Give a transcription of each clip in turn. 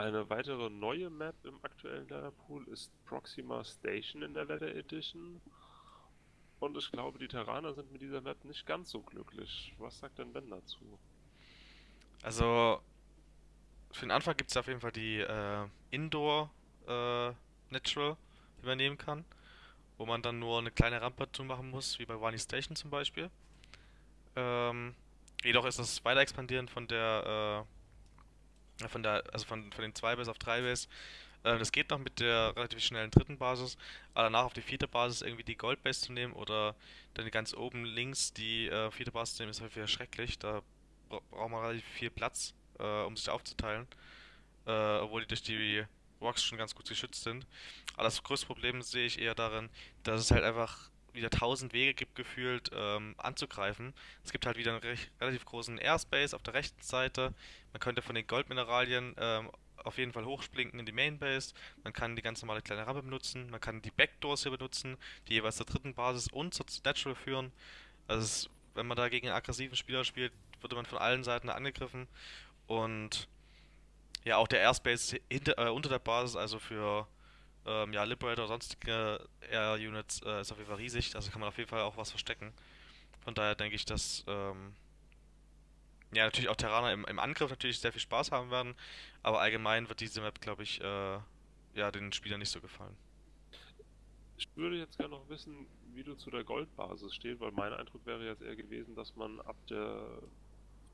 Eine weitere neue Map im aktuellen Leatherpool ist Proxima Station in der Leather Edition. Und ich glaube, die Terraner sind mit dieser Map nicht ganz so glücklich. Was sagt denn Ben dazu? Also, für den Anfang gibt es auf jeden Fall die äh, Indoor äh, Natural, die man nehmen kann. Wo man dann nur eine kleine Rampe dazu machen muss, wie bei Wani Station zum Beispiel. Ähm, jedoch ist das weiter expandieren von der, äh, von der, also von, von den 2 Base auf 3 Base. Äh, das geht noch mit der relativ schnellen dritten Basis, aber danach auf die vierte Basis irgendwie die Gold Base zu nehmen oder dann ganz oben links die äh, vierte Basis zu nehmen, ist häufig schrecklich. Da bra braucht man relativ viel Platz, äh, um sich aufzuteilen. Äh, obwohl die durch die Rocks schon ganz gut geschützt sind. Aber das größte Problem sehe ich eher darin, dass es halt einfach wieder tausend Wege gibt, gefühlt ähm, anzugreifen. Es gibt halt wieder einen recht, relativ großen Airspace auf der rechten Seite. Man könnte von den Goldmineralien ähm, auf jeden Fall hochsplinken in die Mainbase. Man kann die ganz normale kleine Rampe benutzen. Man kann die Backdoors hier benutzen, die jeweils zur dritten Basis und zur Natural führen. Also es, wenn man da gegen einen aggressiven Spieler spielt, würde man von allen Seiten angegriffen. Und ja, auch der Airspace hinter, äh, unter der Basis, also für ähm, ja, Liberator sonstige Air-Units, äh, ist auf jeden Fall riesig. Also kann man auf jeden Fall auch was verstecken. Von daher denke ich, dass ähm, ja, natürlich auch Terraner im, im Angriff natürlich sehr viel Spaß haben werden, aber allgemein wird diese Map, glaube ich, äh, ja, den Spielern nicht so gefallen. Ich würde jetzt gerne noch wissen, wie du zu der Goldbasis stehst, weil mein Eindruck wäre jetzt eher gewesen, dass man ab der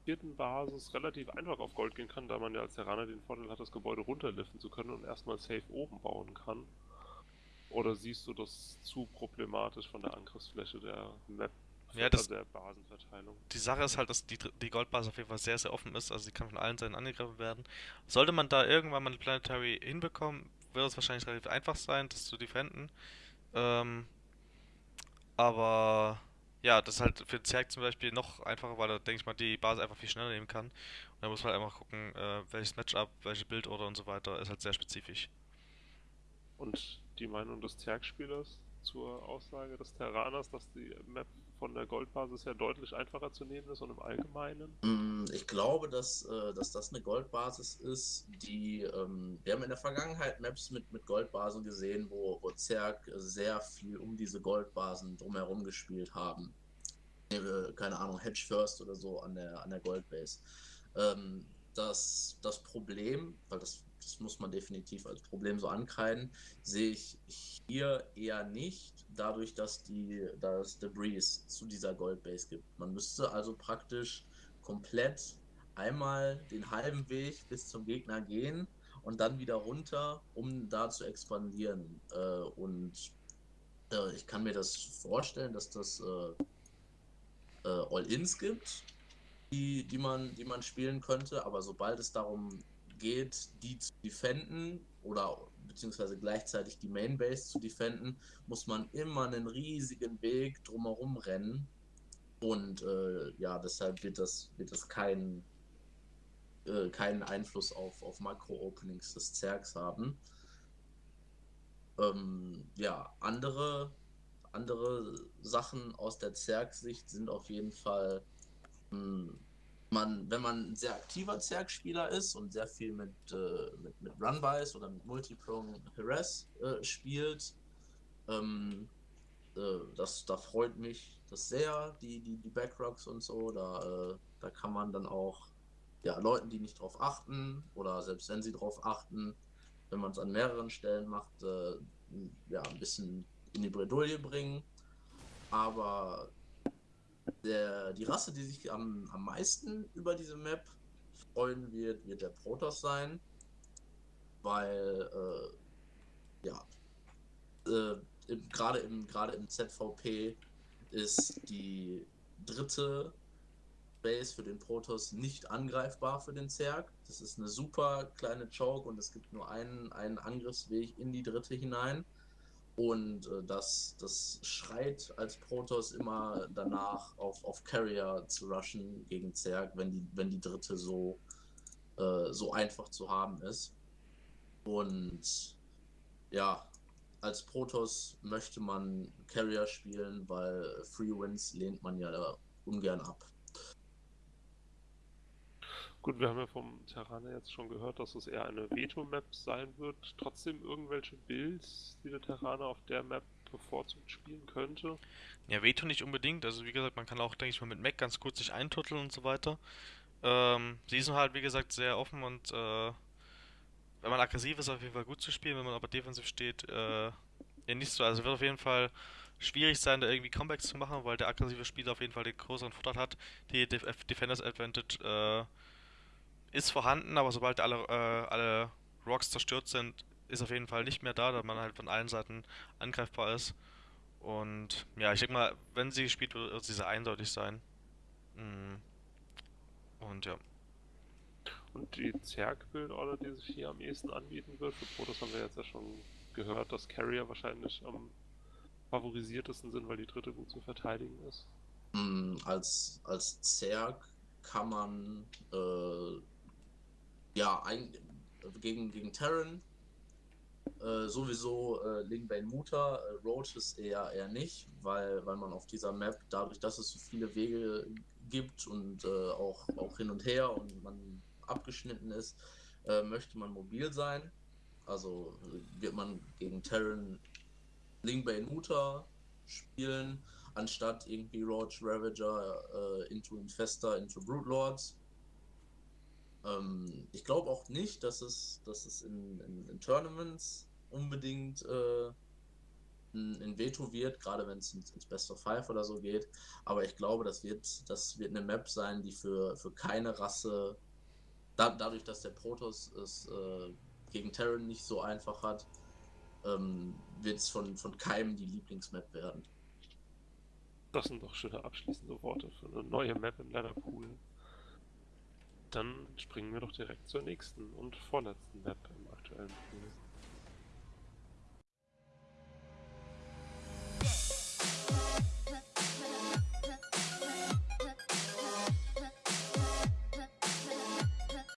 vierten Basis relativ einfach auf Gold gehen kann, da man ja als Terraner den Vorteil hat, das Gebäude runterliften zu können und erstmal safe oben bauen kann. Oder siehst du das zu problematisch von der Angriffsfläche der Map? Ja, das, der Basenverteilung. Die Sache ist halt, dass die, die Goldbasis auf jeden Fall sehr, sehr offen ist, also sie kann von allen Seiten angegriffen werden. Sollte man da irgendwann mal eine Planetary hinbekommen, wird es wahrscheinlich relativ einfach sein, das zu defenden. Ähm, aber ja, das ist halt für Zerg zum Beispiel noch einfacher, weil da denke ich mal die Basis einfach viel schneller nehmen kann. Und da muss man halt einfach gucken, äh, welches Matchup, welche Bildorder und so weiter, ist halt sehr spezifisch. Und die Meinung des Zerg-Spielers zur Aussage des Terraners, dass die Map von der Goldbasis her deutlich einfacher zu nehmen ist und im Allgemeinen? Mm, ich glaube, dass, äh, dass das eine Goldbasis ist, die ähm, wir haben in der Vergangenheit Maps mit, mit Goldbasen gesehen, wo, wo Zerg sehr viel um diese Goldbasen drumherum gespielt haben. Keine Ahnung, Hedge First oder so an der, an der Goldbase. Ähm, das, das Problem, weil das, das muss man definitiv als Problem so ankreiden, sehe ich hier eher nicht, dadurch, dass die das Debris zu dieser Goldbase gibt. Man müsste also praktisch komplett einmal den halben Weg bis zum Gegner gehen und dann wieder runter, um da zu expandieren. Äh, und äh, ich kann mir das vorstellen, dass das äh, äh All-Ins gibt, die, die, man, die man spielen könnte, aber sobald es darum geht, die zu defenden oder beziehungsweise gleichzeitig die Mainbase zu defenden, muss man immer einen riesigen Weg drumherum rennen. Und äh, ja, deshalb wird das, wird das kein, äh, keinen Einfluss auf, auf Makro-Openings des Zergs haben. Ähm, ja, andere, andere Sachen aus der Zerg-Sicht sind auf jeden Fall mh, hm, man, wenn man ein sehr aktiver Zerg-Spieler ist und sehr viel mit, äh, mit, mit Runbys oder mit Multiprong Harass äh, spielt, ähm, äh, das, da freut mich das sehr, die, die, die Backrocks und so. Da, äh, da kann man dann auch ja, Leuten, die nicht drauf achten oder selbst wenn sie drauf achten, wenn man es an mehreren Stellen macht, äh, ja, ein bisschen in die Bredouille bringen. Aber der, die Rasse, die sich am, am meisten über diese Map freuen wird, wird der Protoss sein. Weil, äh, ja, äh, gerade im, im ZVP ist die dritte Base für den Protoss nicht angreifbar für den Zerg. Das ist eine super kleine Choke und es gibt nur einen, einen Angriffsweg in die dritte hinein. Und äh, das, das schreit als Protoss immer danach, auf, auf Carrier zu rushen gegen Zerg, wenn die, wenn die dritte so, äh, so einfach zu haben ist. Und ja, als Protoss möchte man Carrier spielen, weil Free Wins lehnt man ja ungern ab. Gut, wir haben ja vom Terraner jetzt schon gehört, dass es eher eine Veto-Map sein wird. Trotzdem irgendwelche Builds, die der Terraner auf der Map bevorzugt spielen könnte. Ja, Veto nicht unbedingt. Also wie gesagt, man kann auch, denke ich mal, mit Mac ganz kurz sich eintutteln und so weiter. Ähm, sie sind halt, wie gesagt, sehr offen und äh, wenn man aggressiv ist, auf jeden Fall gut zu spielen. Wenn man aber defensiv steht, äh, ja nicht so. Also wird auf jeden Fall schwierig sein, da irgendwie Comebacks zu machen, weil der aggressive Spieler auf jeden Fall den größeren Vorteil hat. Die Def Defenders Advantage äh, ist vorhanden, aber sobald alle, äh, alle Rocks zerstört sind, ist auf jeden Fall nicht mehr da, da man halt von allen Seiten angreifbar ist. Und ja, ich denke mal, wenn sie spielt, wird sie sehr eindeutig sein. Mm. Und ja. Und die Zerg-Build-Order, die sich hier am ehesten anbieten wird, für Protoss haben wir jetzt ja schon gehört, dass Carrier wahrscheinlich am favorisiertesten sind, weil die dritte gut zu verteidigen ist. Mm, Als, als Zerg kann man äh, ja ein, gegen, gegen Terran äh, sowieso äh, Lingbane Muta, äh, Roaches eher eher nicht, weil, weil man auf dieser Map, dadurch, dass es so viele Wege gibt und äh, auch, auch hin und her und man abgeschnitten ist, äh, möchte man mobil sein. Also wird man gegen Terran Lingbane Muta spielen, anstatt irgendwie Roach Ravager äh, into Infester, into Brute Lords. Ähm, ich glaube auch nicht, dass es, dass es in, in, in Tournaments unbedingt äh, ein, ein Veto wird, gerade wenn es ins, ins Best of Five oder so geht. Aber ich glaube, das wird, das wird eine Map sein, die für, für keine Rasse, da, dadurch, dass der Protoss es äh, gegen Terran nicht so einfach hat, ähm, wird es von, von keinem die Lieblingsmap werden. Das sind doch schöne abschließende Worte für eine neue Map im Ladderpool. Dann springen wir doch direkt zur nächsten und vorletzten Map im aktuellen Pool.